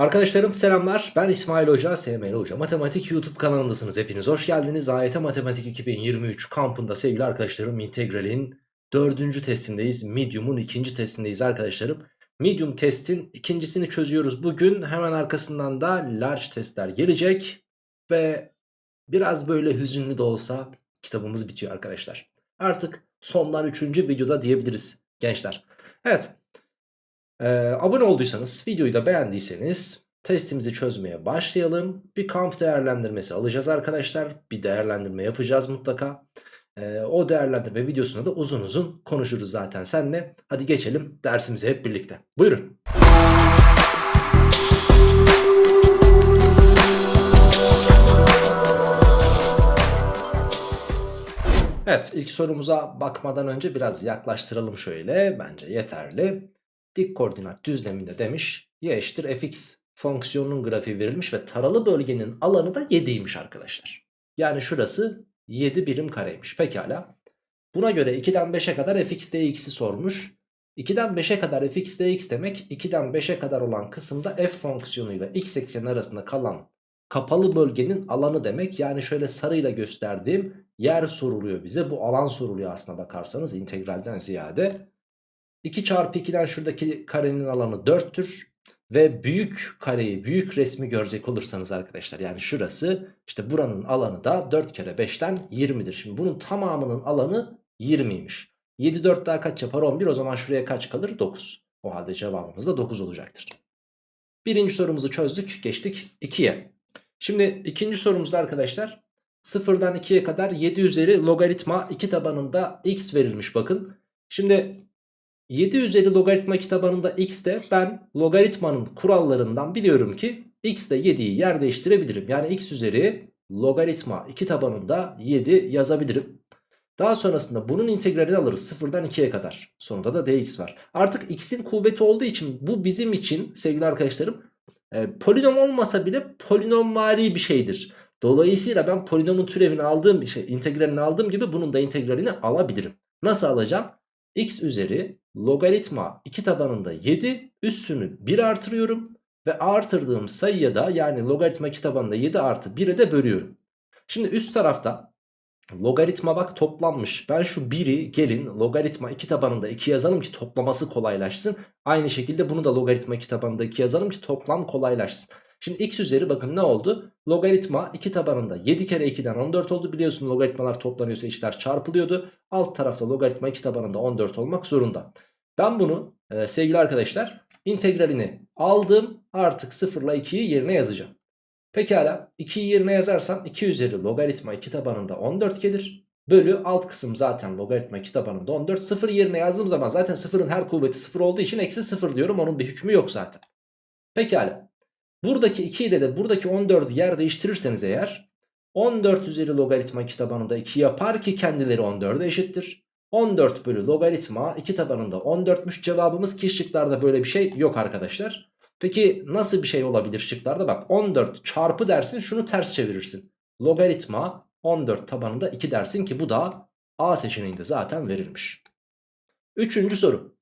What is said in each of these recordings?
Arkadaşlarım selamlar. Ben İsmail Hoca, SML Hoca. Matematik YouTube kanalındasınız. Hepiniz hoş geldiniz. AYT Matematik 2023 kampında sevgili arkadaşlarım integralin dördüncü testindeyiz. Medium'un ikinci testindeyiz arkadaşlarım. Medium testin ikincisini çözüyoruz bugün. Hemen arkasından da large testler gelecek ve biraz böyle hüzünlü de olsa kitabımız bitiyor arkadaşlar. Artık sonlar üçüncü videoda diyebiliriz gençler. Evet ee, abone olduysanız, videoyu da beğendiyseniz testimizi çözmeye başlayalım. Bir kamp değerlendirmesi alacağız arkadaşlar. Bir değerlendirme yapacağız mutlaka. Ee, o değerlendirme videosunda da uzun uzun konuşuruz zaten seninle. Hadi geçelim dersimize hep birlikte. Buyurun. Evet ilk sorumuza bakmadan önce biraz yaklaştıralım şöyle. Bence yeterli dik koordinat düzleminde demiş y eşittir fx fonksiyonunun grafiği verilmiş ve taralı bölgenin alanı da 7'ymiş arkadaşlar. Yani şurası 7 birim kareymiş. Pekala. Buna göre 2'den 5'e kadar fx dx'i sormuş. 2'den 5'e kadar fx dx demek 2'den 5'e kadar olan kısımda f fonksiyonuyla x ekseni arasında kalan kapalı bölgenin alanı demek. Yani şöyle sarıyla gösterdiğim yer soruluyor bize. Bu alan soruluyor aslına bakarsanız integralden ziyade. 2 çarpı 2'den şuradaki karenin alanı 4'tür. Ve büyük kareyi, büyük resmi görecek olursanız arkadaşlar yani şurası işte buranın alanı da 4 kere 5'ten 20'dir. Şimdi bunun tamamının alanı 20'ymiş. 7 4 daha kaç yapar 11 o zaman şuraya kaç kalır 9. O halde cevabımız da 9 olacaktır. Birinci sorumuzu çözdük geçtik 2'ye. Şimdi ikinci sorumuzda arkadaşlar 0'dan 2'ye kadar 7 üzeri logaritma 2 tabanında x verilmiş bakın. Şimdi 7 üzeri logaritma kitabında x'te ben logaritmanın kurallarından biliyorum ki x'te 7'yi yer değiştirebilirim. Yani x üzeri logaritma 2 tabanında 7 yazabilirim. Daha sonrasında bunun integralini alırız 0'dan 2'ye kadar. Sonunda da dx var. Artık x'in kuvveti olduğu için bu bizim için sevgili arkadaşlarım e, polinom olmasa bile polinomvari bir şeydir. Dolayısıyla ben polinomun türevini aldığım şey integralini aldığım gibi bunun da integralini alabilirim. Nasıl alacağım? X üzeri logaritma 2 tabanında 7 üssünü 1 artırıyorum. Ve artırdığım sayıya da yani logaritma 2 tabanında 7 artı 1'e de bölüyorum. Şimdi üst tarafta logaritma bak toplanmış. Ben şu 1'i gelin logaritma 2 tabanında 2 yazalım ki toplaması kolaylaşsın. Aynı şekilde bunu da logaritma 2 tabanında 2 yazalım ki toplam kolaylaşsın. Şimdi x üzeri bakın ne oldu? Logaritma 2 tabanında 7 kere 2'den 14 oldu. Biliyorsun logaritmalar toplanıyorsa içler çarpılıyordu. Alt tarafta logaritma 2 tabanında 14 olmak zorunda. Ben bunu e, sevgili arkadaşlar integralini aldım. Artık 0 ile 2'yi yerine yazacağım. Pekala 2'yi yerine yazarsam 2 üzeri logaritma 2 tabanında 14 gelir. Bölü alt kısım zaten logaritma 2 tabanında 14. 0 yerine yazdığım zaman zaten 0'ın her kuvveti 0 olduğu için eksi 0 diyorum. Onun bir hükmü yok zaten. Pekala. Buradaki 2 ile de buradaki 14'ü yer değiştirirseniz eğer 14 üzeri logaritma 2 tabanında 2 yapar ki kendileri 14'e eşittir. 14 bölü logaritma 2 tabanında 14'müş cevabımız ki şıklarda böyle bir şey yok arkadaşlar. Peki nasıl bir şey olabilir şıklarda? Bak 14 çarpı dersin şunu ters çevirirsin. Logaritma 14 tabanında 2 dersin ki bu da A seçeneğinde zaten verilmiş. Üçüncü soru.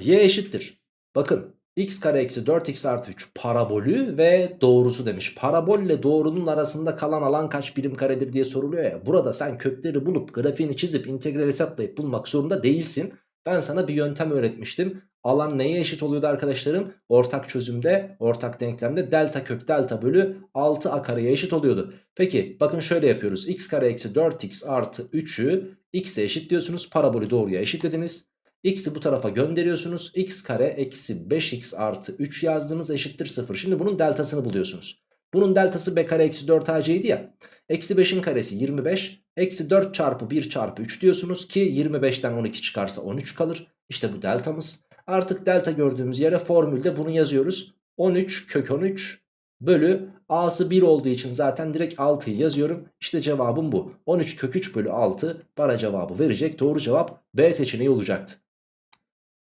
Y eşittir. Bakın x kare eksi 4x artı 3 parabolü ve doğrusu demiş. Parabol ile doğrunun arasında kalan alan kaç birim karedir diye soruluyor ya. Burada sen kökleri bulup grafiğini çizip integral hesaplayıp bulmak zorunda değilsin. Ben sana bir yöntem öğretmiştim. Alan neye eşit oluyordu arkadaşlarım? Ortak çözümde, ortak denklemde delta kök delta bölü 6a kareye eşit oluyordu. Peki bakın şöyle yapıyoruz. x kare eksi 4x artı 3'ü x'e eşit diyorsunuz. Parabolü doğruya eşitlediniz. X'i bu tarafa gönderiyorsunuz. X kare eksi 5x artı 3 yazdığınız eşittir 0. Şimdi bunun deltasını buluyorsunuz. Bunun deltası b kare eksi 4 ac'ydi ya. Eksi 5'in karesi 25. Eksi 4 çarpı 1 çarpı 3 diyorsunuz ki 25'ten 12 çıkarsa 13 kalır. İşte bu deltamız. Artık delta gördüğümüz yere formülde bunu yazıyoruz. 13 kök 13 bölü a'sı 1 olduğu için zaten direkt 6'yı yazıyorum. İşte cevabım bu. 13 kök 3 bölü 6 bana cevabı verecek. Doğru cevap B seçeneği olacaktı.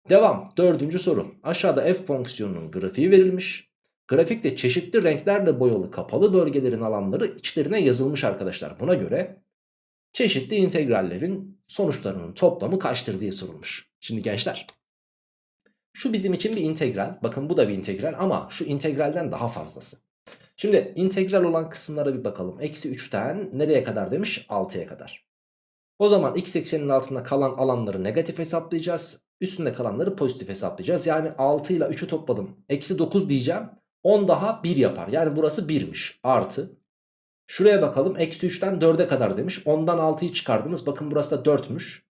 Devam. Dördüncü soru. Aşağıda f fonksiyonunun grafiği verilmiş. Grafikte çeşitli renklerle boyalı kapalı bölgelerin alanları içlerine yazılmış arkadaşlar. Buna göre çeşitli integrallerin sonuçlarının toplamı kaçtır diye sorulmuş. Şimdi gençler Şu bizim için bir integral. Bakın bu da bir integral ama şu integralden daha fazlası. Şimdi integral olan kısımlara bir bakalım. Eksi 3'ten nereye kadar demiş? 6'ya kadar. O zaman x ekseninin altında kalan alanları negatif hesaplayacağız. Üstünde kalanları pozitif hesaplayacağız. Yani 6 ile 3'ü topladım. Eksi 9 diyeceğim. 10 daha 1 yapar. Yani burası 1'miş. Artı. Şuraya bakalım. Eksi 3'ten 4'e kadar demiş. 10'dan 6'yı çıkardınız. Bakın burası da 4'müş.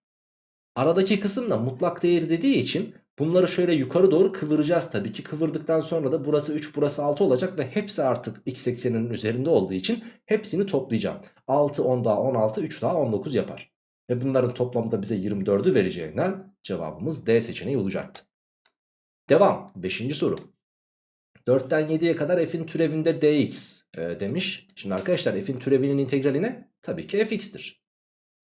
Aradaki kısım da mutlak değeri dediği için bunları şöyle yukarı doğru kıvıracağız tabii ki. Kıvırdıktan sonra da burası 3 burası 6 olacak ve hepsi artık x ekseninin üzerinde olduğu için hepsini toplayacağım. 6 10 daha 16 3 daha 19 yapar. Ve bunların toplamı da bize 24'ü vereceğinden cevabımız D seçeneği olacaktı. Devam 5. soru. 4'ten 7'ye kadar f'in türevinde dx e, demiş. Şimdi arkadaşlar f'in türevinin integrali ne? Tabii ki fx'tir.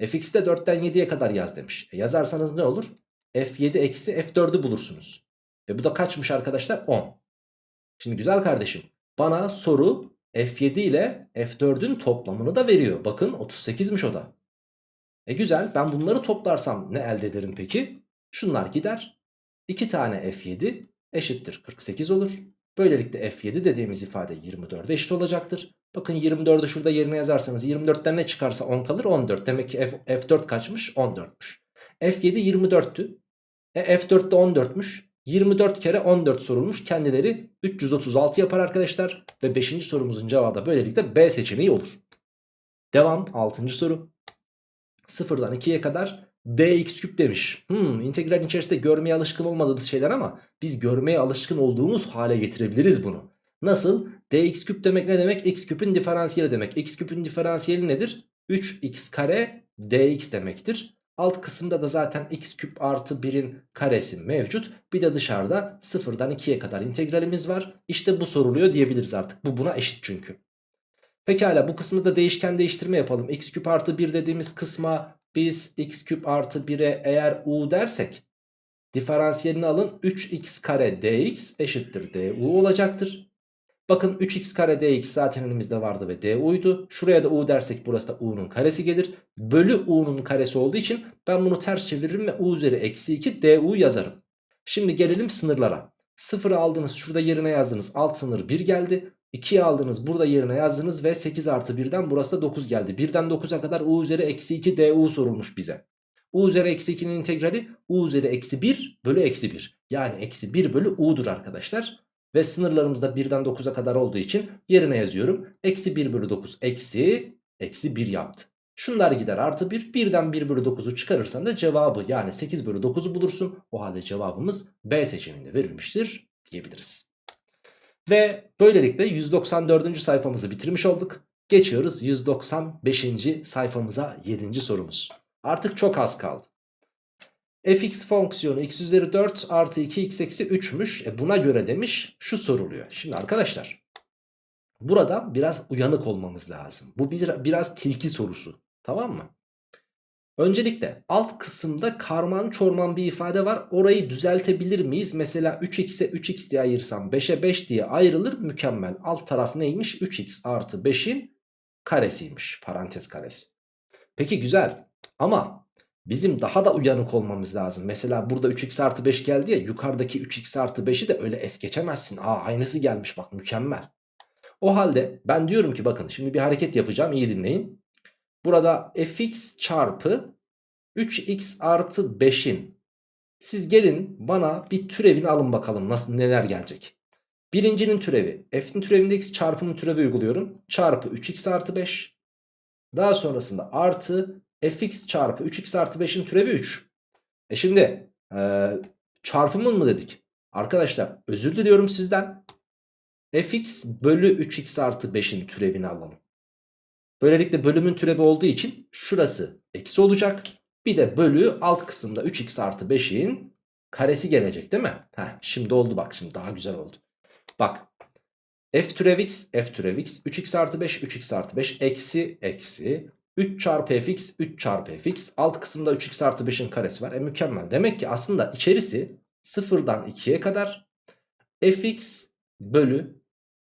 fx'i de 4'ten 7'ye kadar yaz demiş. E yazarsanız ne olur? f7 eksi f4'ü bulursunuz. Ve bu da kaçmış arkadaşlar? 10. Şimdi güzel kardeşim bana soru f7 ile f4'ün toplamını da veriyor. Bakın 38'miş o da. E güzel ben bunları toplarsam ne elde ederim peki? Şunlar gider. 2 tane f7 eşittir 48 olur. Böylelikle f7 dediğimiz ifade 24'e eşit olacaktır. Bakın 24'ü şurada yerine yazarsanız 24'ten ne çıkarsa 10 kalır 14. Demek ki F, F4 kaçmış? 14'müş. F7 24'tü. E, F4 de 14'müş. 24 kere 14 sorulmuş. Kendileri 336 yapar arkadaşlar. Ve 5. sorumuzun cevabı da böylelikle B seçeneği olur. Devam 6. soru. 0'dan 2'ye kadar dx küp demiş. Hmm, integralin içerisinde görmeye alışkın olmadığımız şeyler ama biz görmeye alışkın olduğumuz hale getirebiliriz bunu. Nasıl? dx küp demek ne demek? x küpün diferansiyeli demek. x küpün diferansiyeli nedir? 3x kare dx demektir. Alt kısımda da zaten x küp artı 1'in karesi mevcut. Bir de dışarıda 0'dan 2'ye kadar integralimiz var. İşte bu soruluyor diyebiliriz artık. Bu buna eşit çünkü. Pekala bu kısmında da değişken değiştirme yapalım. x küp artı 1 dediğimiz kısma biz x küp artı 1'e eğer u dersek diferansiyelini alın 3x kare dx eşittir du olacaktır. Bakın 3x kare dx zaten elimizde vardı ve du'ydu. Şuraya da u dersek burası da u'nun karesi gelir. Bölü u'nun karesi olduğu için ben bunu ters çeviririm ve u üzeri eksi 2 du yazarım. Şimdi gelelim sınırlara. 0'ı aldınız şurada yerine yazdınız alt sınır 1 geldi. 2'yi aldınız burada yerine yazdınız ve 8 artı 1'den burası da 9 geldi. 1'den 9'a kadar u üzeri eksi 2 du sorulmuş bize. u üzeri eksi 2'nin integrali u üzeri eksi 1 bölü eksi 1. Yani eksi 1 bölü u'dur arkadaşlar. Ve sınırlarımız da 1'den 9'a kadar olduğu için yerine yazıyorum. Eksi 1 bölü 9 eksi eksi 1 yaptı. Şunlar gider artı 1. 1'den 1 bölü 9'u çıkarırsan da cevabı yani 8 bölü 9'u bulursun. O halde cevabımız B seçeneğinde verilmiştir diyebiliriz. Ve böylelikle 194. sayfamızı bitirmiş olduk. Geçiyoruz 195. sayfamıza 7. sorumuz. Artık çok az kaldı. fx fonksiyonu x üzeri 4 artı 2 x eksi 3'müş. E buna göre demiş şu soruluyor. Şimdi arkadaşlar burada biraz uyanık olmamız lazım. Bu bir, biraz tilki sorusu tamam mı? Öncelikle alt kısımda karman çorman bir ifade var. Orayı düzeltebilir miyiz? Mesela 3x'e 3x diye ayırsam 5'e 5 diye ayrılır mükemmel. Alt taraf neymiş? 3x artı 5'in karesiymiş. Parantez karesi. Peki güzel ama bizim daha da uyanık olmamız lazım. Mesela burada 3x artı 5 geldi ya yukarıdaki 3x artı 5'i de öyle es geçemezsin. Aa aynısı gelmiş bak mükemmel. O halde ben diyorum ki bakın şimdi bir hareket yapacağım iyi dinleyin. Burada fx çarpı 3x artı 5'in siz gelin bana bir türevini alın bakalım nasıl neler gelecek. Birincinin türevi f'in türevinde x çarpının türevi uyguluyorum. Çarpı 3x artı 5. Daha sonrasında artı fx çarpı 3x artı 5'in türevi 3. E şimdi e, çarpımın mı dedik? Arkadaşlar özür diliyorum sizden. fx bölü 3x artı 5'in türevini alalım. Böylelikle bölümün türevi olduğu için şurası eksi olacak. Bir de bölü alt kısımda 3x artı 5'in karesi gelecek değil mi? Heh, şimdi oldu bak şimdi daha güzel oldu. Bak f türev x f türev x 3x artı 5 3x artı 5 eksi eksi 3 çarpı fx 3 çarpı fx alt kısımda 3x artı 5'in karesi var. E mükemmel. Demek ki aslında içerisi 0'dan 2'ye kadar fx bölü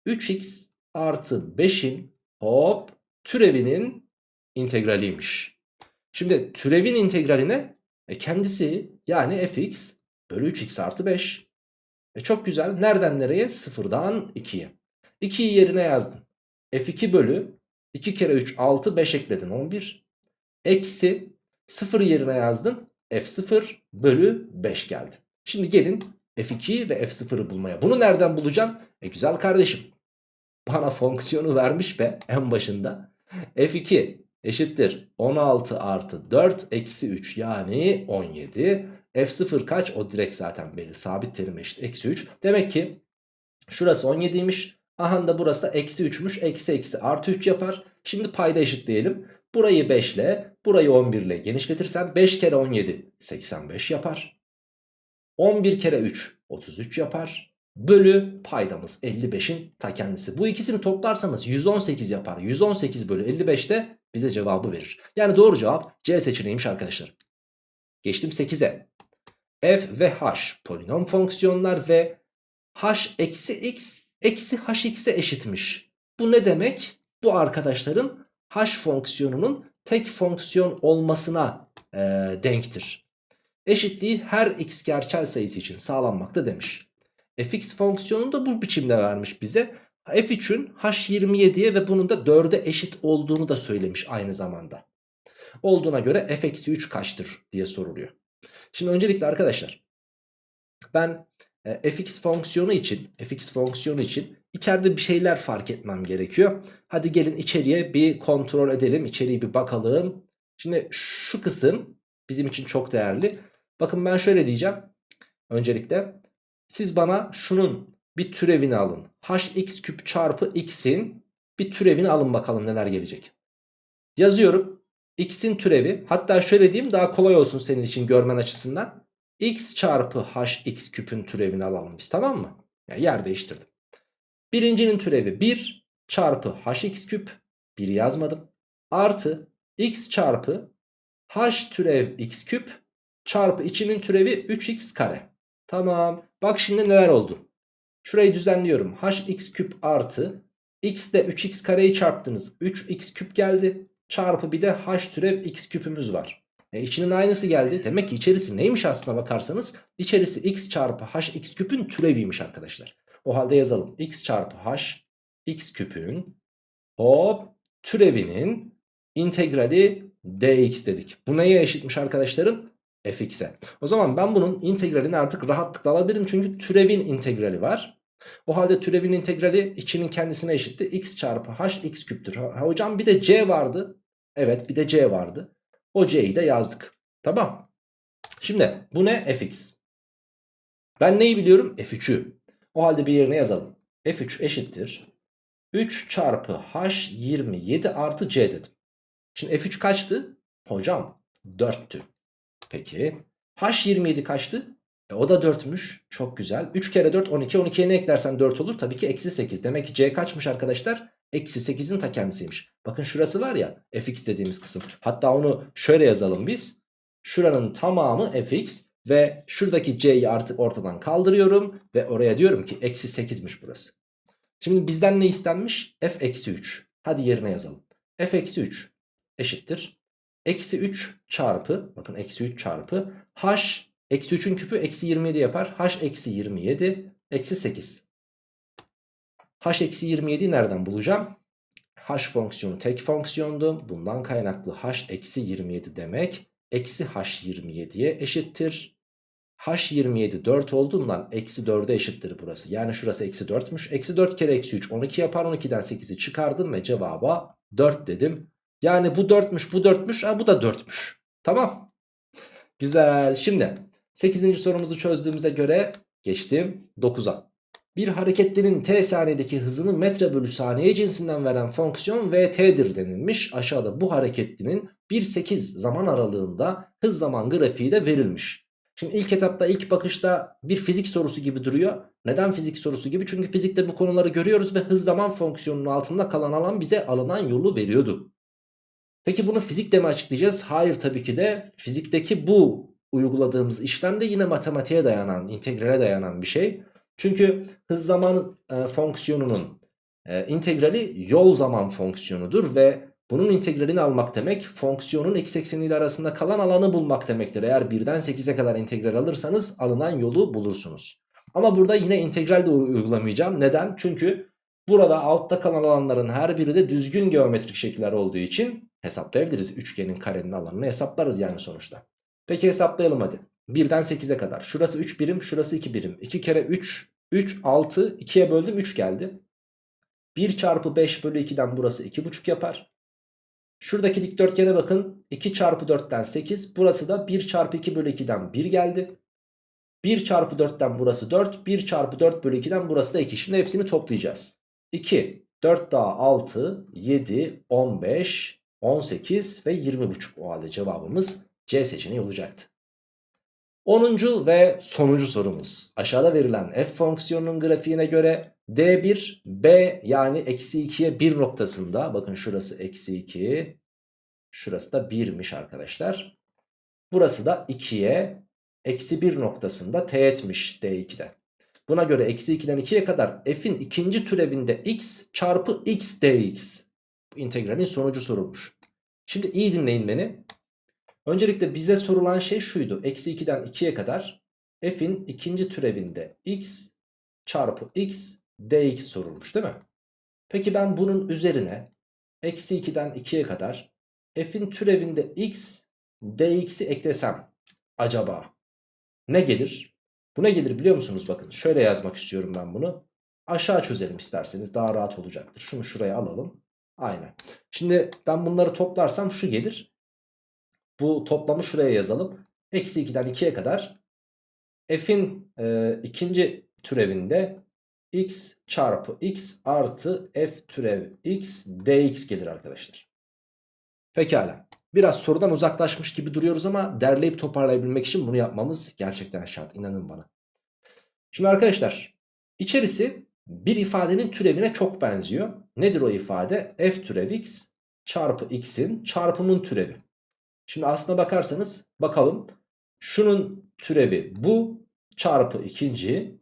3x artı 5'in hop türevinin integraliymiş. Şimdi türevin integraline e kendisi yani fx bölü 3x artı 5. E çok güzel. Nereden nereye? Sıfırdan 2'ye. 2'yi yerine yazdın. F2 bölü 2 kere 3 6 5 ekledin 11. Eksi 0 yerine yazdın. F0 bölü 5 geldi. Şimdi gelin F2'yi ve F0'ı bulmaya. Bunu nereden bulacağım? E güzel kardeşim. Bana fonksiyonu vermiş be en başında. F2 eşittir 16 artı 4 eksi 3 yani 17. F0 kaç? O direkt zaten belli. Sabit terim eşit eksi 3. Demek ki şurası 17'ymiş. Aha da burası da eksi 3'müş. Eksi eksi artı 3 yapar. Şimdi payda eşitleyelim. Burayı 5 ile burayı 11 ile genişletirsen 5 kere 17 85 yapar. 11 kere 3 33 yapar. Bölü paydamız 55'in ta kendisi. Bu ikisini toplarsanız 118 yapar. 118 bölü 55 de bize cevabı verir. Yani doğru cevap C seçeneğiymiş arkadaşlar. Geçtim 8'e. F ve H polinom fonksiyonlar ve H eksi X eksi HX'e eşitmiş. Bu ne demek? Bu arkadaşların H fonksiyonunun tek fonksiyon olmasına e, denktir. Eşitliği her x gerçel sayısı için sağlanmakta demiş. Fx fonksiyonunu da bu biçimde vermiş bize. f3'ün h27'ye ve bunun da 4'e eşit olduğunu da söylemiş aynı zamanda. Olduğuna göre f-3 kaçtır diye soruluyor. Şimdi öncelikle arkadaşlar ben e, fx fonksiyonu için fx fonksiyonu için içeride bir şeyler fark etmem gerekiyor. Hadi gelin içeriye bir kontrol edelim. İçeriye bir bakalım. Şimdi şu kısım bizim için çok değerli. Bakın ben şöyle diyeceğim. Öncelikle siz bana şunun bir türevini alın. hx küp çarpı x'in bir türevini alın bakalım neler gelecek. Yazıyorum. x'in türevi hatta şöyle diyeyim daha kolay olsun senin için görmen açısından. x çarpı hx küpün türevini alalım biz tamam mı? Yani yer değiştirdim. Birincinin türevi 1 çarpı hx küp 1 yazmadım. Artı x çarpı h türev x küp çarpı içinin türevi 3x kare. Tamam. Bak şimdi neler oldu. Şurayı düzenliyorum. hx küp artı x de 3x kareyi çarptınız. 3x küp geldi. Çarpı bir de h türev x küpümüz var. E içinin aynısı geldi. Demek ki içerisi neymiş aslına bakarsanız? İçerisi x çarpı h x küpün türeviymiş arkadaşlar. O halde yazalım. x çarpı h x küpün hop türevinin integrali dx dedik. Bu neye eşitmiş arkadaşlarım? Fx'e. O zaman ben bunun integralini artık rahatlıkla alabilirim. Çünkü türevin integrali var. O halde türevin integrali içinin kendisine eşitti. x çarpı h x küptür. Ha, hocam bir de c vardı. Evet bir de c vardı. O c'yi de yazdık. Tamam. Şimdi bu ne? fx. Ben neyi biliyorum? f3'ü. O halde bir yerine yazalım. f3 eşittir. 3 çarpı h 27 artı c dedim. Şimdi f3 kaçtı? Hocam 4'tü. Peki. H27 kaçtı? E, o da 4'müş. Çok güzel. 3 kere 4 12. 12'ye ne eklersen 4 olur? Tabii ki eksi 8. Demek ki C kaçmış arkadaşlar? Eksi 8'in ta kendisiymiş. Bakın şurası var ya fx dediğimiz kısım. Hatta onu şöyle yazalım biz. Şuranın tamamı fx ve şuradaki c'yi artık ortadan kaldırıyorum. Ve oraya diyorum ki eksi 8'miş burası. Şimdi bizden ne istenmiş? f eksi 3. Hadi yerine yazalım. f eksi 3 eşittir. Eksi 3 çarpı bakın eksi 3 çarpı h eksi 3'ün küpü eksi 27 yapar. h eksi 27 eksi 8. h eksi 27'yi nereden bulacağım? h fonksiyonu tek fonksiyondu. Bundan kaynaklı h eksi 27 demek eksi h 27'ye eşittir. h 27 4 olduğundan eksi 4'e eşittir burası. Yani şurası eksi 4'müş. Eksi 4 kere eksi 3 12 yapar. 12'den 8'i çıkardım ve cevaba 4 dedim. Yani bu 4'müş bu 4'müş ha bu da 4'müş. Tamam. Güzel. Şimdi 8. sorumuzu çözdüğümüze göre geçtim 9'a. Bir hareketlinin t saniyedeki hızını metre bölü saniye cinsinden veren fonksiyon vt'dir denilmiş. Aşağıda bu hareketlinin 1-8 zaman aralığında hız zaman grafiği de verilmiş. Şimdi ilk etapta ilk bakışta bir fizik sorusu gibi duruyor. Neden fizik sorusu gibi? Çünkü fizikte bu konuları görüyoruz ve hız zaman fonksiyonunun altında kalan alan bize alınan yolu veriyordu. Peki bunu fizikle mi açıklayacağız? Hayır tabii ki de fizikteki bu uyguladığımız işlem de yine matematiğe dayanan, integrale dayanan bir şey. Çünkü hız zaman e, fonksiyonunun e, integrali yol zaman fonksiyonudur ve bunun integralini almak demek fonksiyonun x ekseniyle arasında kalan alanı bulmak demektir. Eğer 1'den 8'e kadar integral alırsanız alınan yolu bulursunuz. Ama burada yine integral de uygulamayacağım. Neden? Çünkü burada altta kalan alanların her biri de düzgün geometrik şekiller olduğu için hesaplayabiliriz. Üçgenin karenin alanını hesaplarız yani sonuçta. Peki hesaplayalım hadi. 1'den 8'e kadar. Şurası 3 birim, şurası 2 birim. 2 kere 3, 3, 6, 2'ye böldüm 3 geldi. 1 çarpı 5 bölü 2'den burası 2,5 yapar. Şuradaki dikdörtgene bakın. 2 çarpı 4'ten 8. Burası da 1 çarpı 2 bölü 2'den 1 geldi. 1 çarpı 4'ten burası 4. 1 çarpı 4 bölü 2'den burası da 2. Şimdi hepsini toplayacağız. 2, 4 daha 6, 7, 15, 18 ve 20,5 o halde cevabımız C seçeneği olacaktı. 10. ve sonuncu sorumuz. Aşağıda verilen f fonksiyonunun grafiğine göre D1 B yani eksi 2'ye 1 noktasında bakın şurası eksi 2 şurası da 1'miş arkadaşlar. Burası da 2'ye eksi 1 noktasında teğetmiş D2'de. Buna göre eksi 2'den 2'ye kadar f'in ikinci türevinde x çarpı x dx. İntegralin sonucu sorulmuş. Şimdi iyi dinleyin beni. Öncelikle bize sorulan şey şuydu. Eksi 2'den 2'ye kadar f'in ikinci türevinde x çarpı x dx sorulmuş değil mi? Peki ben bunun üzerine eksi 2'den 2'ye kadar f'in türevinde x dx'i eklesem acaba ne gelir? Bu ne gelir biliyor musunuz? Bakın şöyle yazmak istiyorum ben bunu. Aşağı çözelim isterseniz daha rahat olacaktır. Şunu şuraya alalım. Aynen. Şimdi ben bunları toplarsam şu gelir. Bu toplamı şuraya yazalım. Eksi 2'den 2'ye kadar f'in e, ikinci türevinde x çarpı x artı f türev x dx gelir arkadaşlar. Pekala. Biraz sorudan uzaklaşmış gibi duruyoruz ama derleyip toparlayabilmek için bunu yapmamız gerçekten şart. İnanın bana. Şimdi arkadaşlar içerisi bir ifadenin türevine çok benziyor. Nedir o ifade? f türev x çarpı x'in çarpımın türevi. Şimdi aslına bakarsanız bakalım. Şunun türevi bu çarpı ikinci.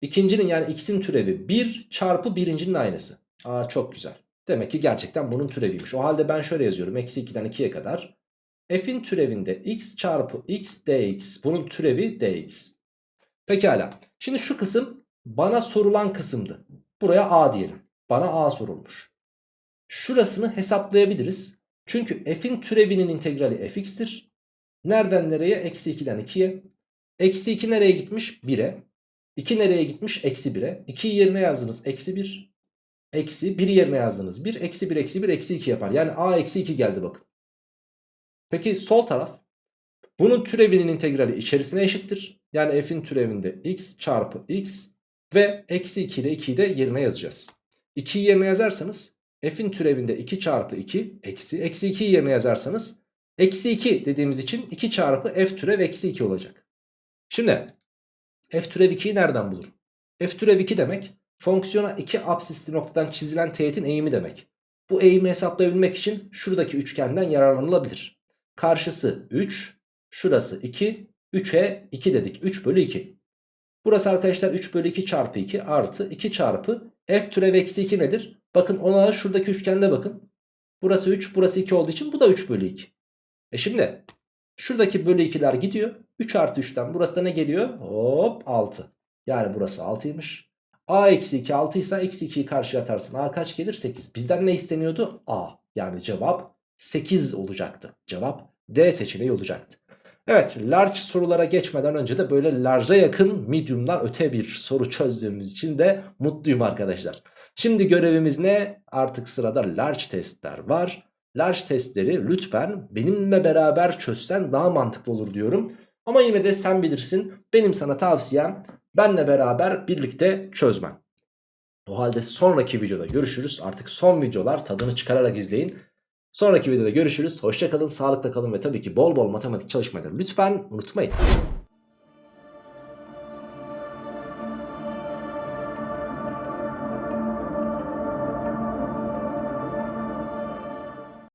İkincinin yani x'in türevi 1 çarpı birincinin aynısı. Aa çok güzel. Demek ki gerçekten bunun türeviymiş. O halde ben şöyle yazıyorum. Eksi 2'den 2'ye kadar. F'in türevinde x çarpı x dx. Bunun türevi dx. Pekala. Şimdi şu kısım bana sorulan kısımdı. Buraya a diyelim. Bana a sorulmuş. Şurasını hesaplayabiliriz. Çünkü f'in türevinin integrali fx'tir. Nereden nereye? Eksi 2'den 2'ye. Eksi 2 nereye gitmiş? 1'e. 2 nereye gitmiş? Eksi 1'e. 2'yi yerine yazdınız. Eksi 1. Eksi 1 yerine yazdınız. 1 eksi 1 eksi 1 eksi 2 yapar. Yani a eksi 2 geldi bakın. Peki sol taraf. Bunun türevinin integrali içerisine eşittir. Yani f'in türevinde x çarpı x ve eksi 2 ile 2'yi de yerine yazacağız. 2'yi yerine yazarsanız f'in türevinde 2 çarpı 2 eksi eksi 2'yi yerine yazarsanız eksi 2 dediğimiz için 2 çarpı f türev eksi 2 olacak. Şimdi f türev 2'yi nereden bulurum? f türev 2 demek fonksiyona 2 absisli noktadan çizilen teğetin eğimi demek. Bu eğimi hesaplayabilmek için şuradaki üçgenden yararlanılabilir. Karşısı 3, şurası 2, 3'e 2 dedik. 3 bölü 2. Burası arkadaşlar 3 bölü 2 çarpı 2 artı 2 çarpı f türev eksi 2 nedir? Bakın ona şuradaki üçgende bakın. Burası 3 burası 2 olduğu için bu da 3 bölü 2. E şimdi şuradaki bölü 2'ler gidiyor. 3 artı 3'ten burası da ne geliyor? Hop 6. Yani burası 6'ymış. A eksi 2 6 ise eksi 2'yi karşıya atarsın. A kaç gelir? 8. Bizden ne isteniyordu? A. Yani cevap 8 olacaktı. Cevap D seçeneği olacaktı. Evet large sorulara geçmeden önce de böyle large'a yakın medium'dan öte bir soru çözdüğümüz için de mutluyum arkadaşlar. Şimdi görevimiz ne? Artık sırada large testler var. Large testleri lütfen benimle beraber çözsen daha mantıklı olur diyorum. Ama yine de sen bilirsin. Benim sana tavsiyem benle beraber birlikte çözmen. O halde sonraki videoda görüşürüz. Artık son videolar tadını çıkararak izleyin. Sonraki videoda görüşürüz. Hoşçakalın, sağlıkla kalın ve tabii ki bol bol matematik çalışmayı lütfen unutmayın.